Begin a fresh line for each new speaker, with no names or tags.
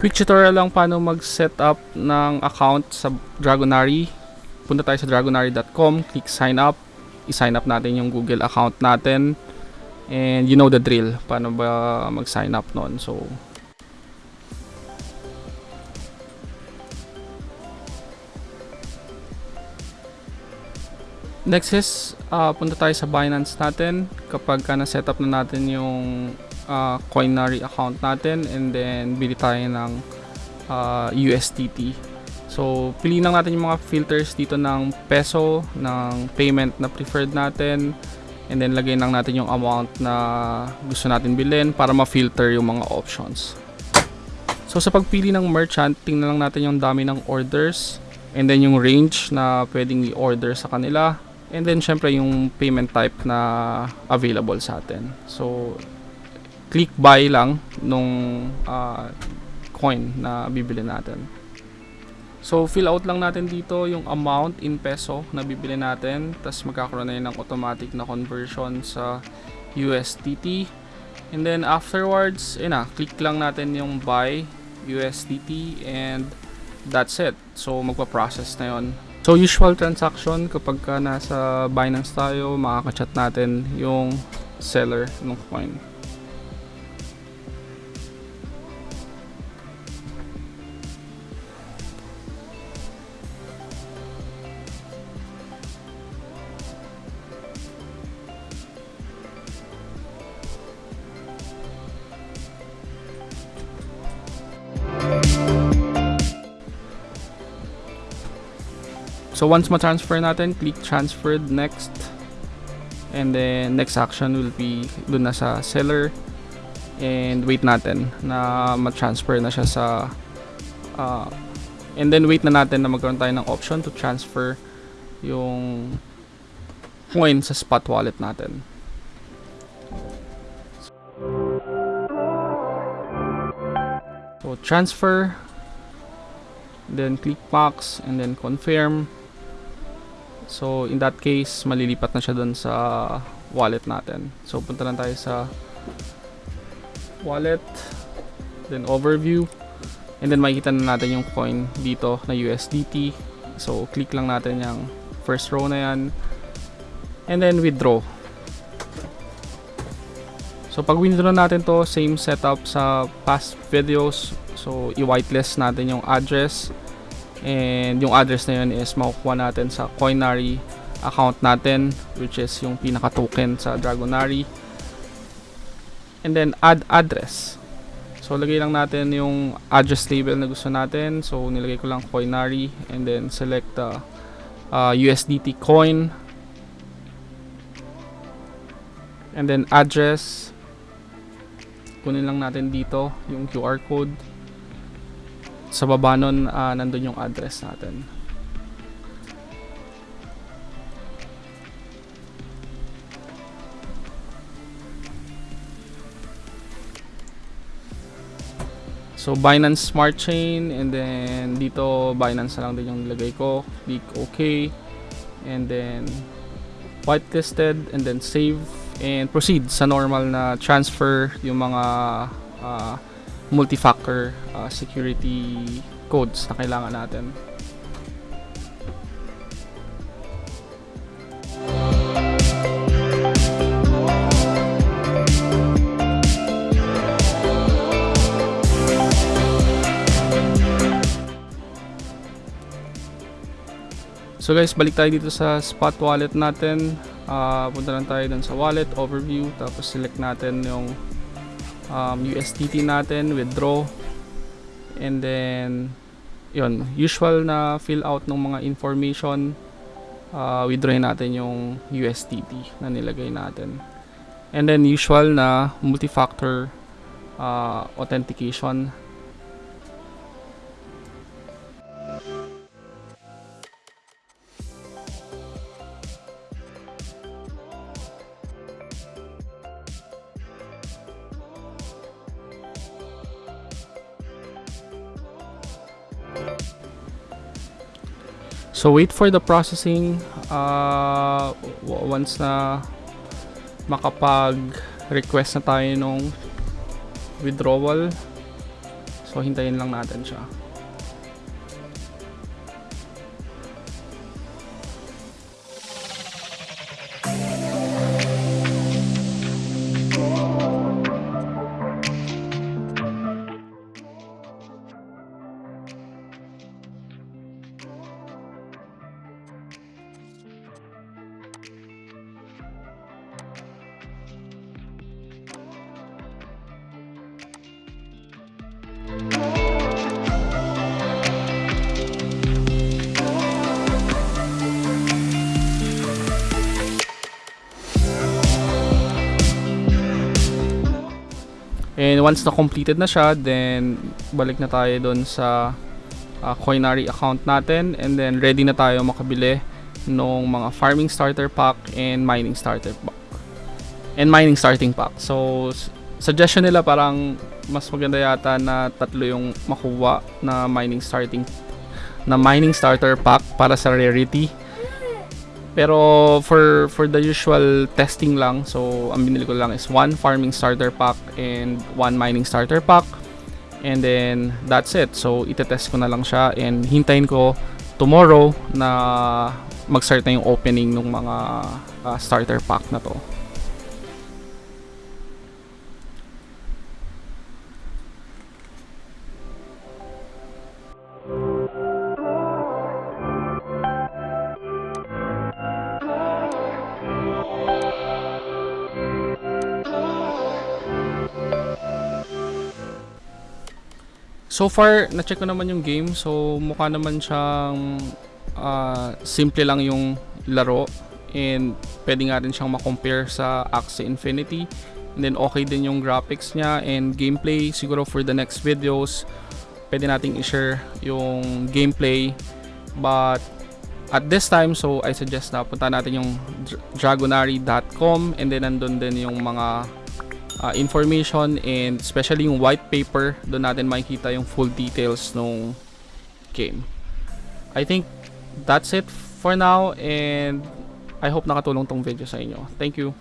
Quick tutorial lang paano mag-set up ng account sa Dragonary. Punta tayo sa dragonary.com, click sign up. I-sign up natin yung Google account natin. And you know the drill, paano ba mag-sign up noon. So, Next is, uh, punta tayo sa Binance natin. Kapag ka na-set up na natin yung uh, Coinary account natin and then bili tayo ng uh, USDT. So, piliin lang natin yung mga filters dito ng peso, ng payment na preferred natin, and then lagay lang natin yung amount na gusto natin bilhin para ma-filter yung mga options. So, sa pagpili ng merchant, tingnan lang natin yung dami ng orders, and then yung range na pwedeng i-order sa kanila, and then syempre yung payment type na available sa atin. So, click buy lang nung uh, coin na bibili natin. So, fill out lang natin dito yung amount in peso na bibili natin. Tapos magkakaroon na yun ng automatic na conversion sa USDT. And then afterwards, na, click lang natin yung buy USDT and that's it. So, magpa-process na yon. So, usual transaction kapag ka nasa Binance tayo, makaka-chat natin yung seller ng coin. So once ma-transfer natin, click transferred next. And then next action will be dun na sa seller. And wait natin na ma-transfer na siya sa uh, and then wait na natin na magkaroon tayo ng option to transfer yung coin sa spot wallet natin. So transfer then click box and then confirm So, in that case, malilipat na siya doon sa wallet natin. So, punta lang tayo sa wallet, then overview, and then makikita na natin yung coin dito na USDT. So, click lang natin yung first row na yan, and then withdraw. So, pag withdraw natin to, same setup sa past videos. So, i-whitelist natin yung address, And yung address na yun is makukuha natin sa Coinary account natin which is yung pinaka token sa Dragonary. And then add address. So lagay lang natin yung address label na gusto natin. So nilagay ko lang Coinary and then select the uh, USDT coin. And then address. Kunin lang natin dito yung QR code sa baba nun uh, nandun yung address natin. So Binance Smart Chain and then dito Binance na lang din yung nilagay ko. Click OK. And then whitelisted and then save. And proceed sa normal na transfer yung mga uh, multi-factor uh, security codes na kailangan natin. So guys, balik tayo dito sa spot wallet natin. Uh, punta lang tayo dun sa wallet, overview, tapos select natin yung um, USDT natin, withdraw. And then, yun, usual na fill out ng mga information. Uh, withdraw natin yung USDT na nilagay natin. And then, usual na multi-factor uh, authentication So wait for the processing uh, once na makapag request na tayo nung withdrawal. So hintayin lang natin siya. And once na completed na siya, then balik na tayo doon sa uh, Coinary account natin and then ready na tayo makabili ng mga farming starter pack and mining starter pack. And mining starting pack. So suggestion nila parang mas maganda yata na tatlo yung makuha na mining starting na mining starter pack para sa rarity. Pero for for the usual testing lang, so ang binili ko lang is one farming starter pack and one mining starter pack. And then that's it. So itetest ko na lang siya and hintayin ko tomorrow na mag-start na yung opening ng mga ah, starter pack na to. So far, na-check ko naman yung game. So, mukha naman siyang ah, simple lang yung laro. And pwede nga rin siyang makompare sa Axie Infinity. And then okay din yung graphics niya and gameplay. Siguro for the next videos, pwede nating i-share yung gameplay. But at this time, so I suggest na punta natin yung dra- dragonary.com and then nandun din yung mga uh, information and especially yung white paper doon natin makikita yung full details ng game. I think that's it for now and I hope nakatulong tong video sa inyo. Thank you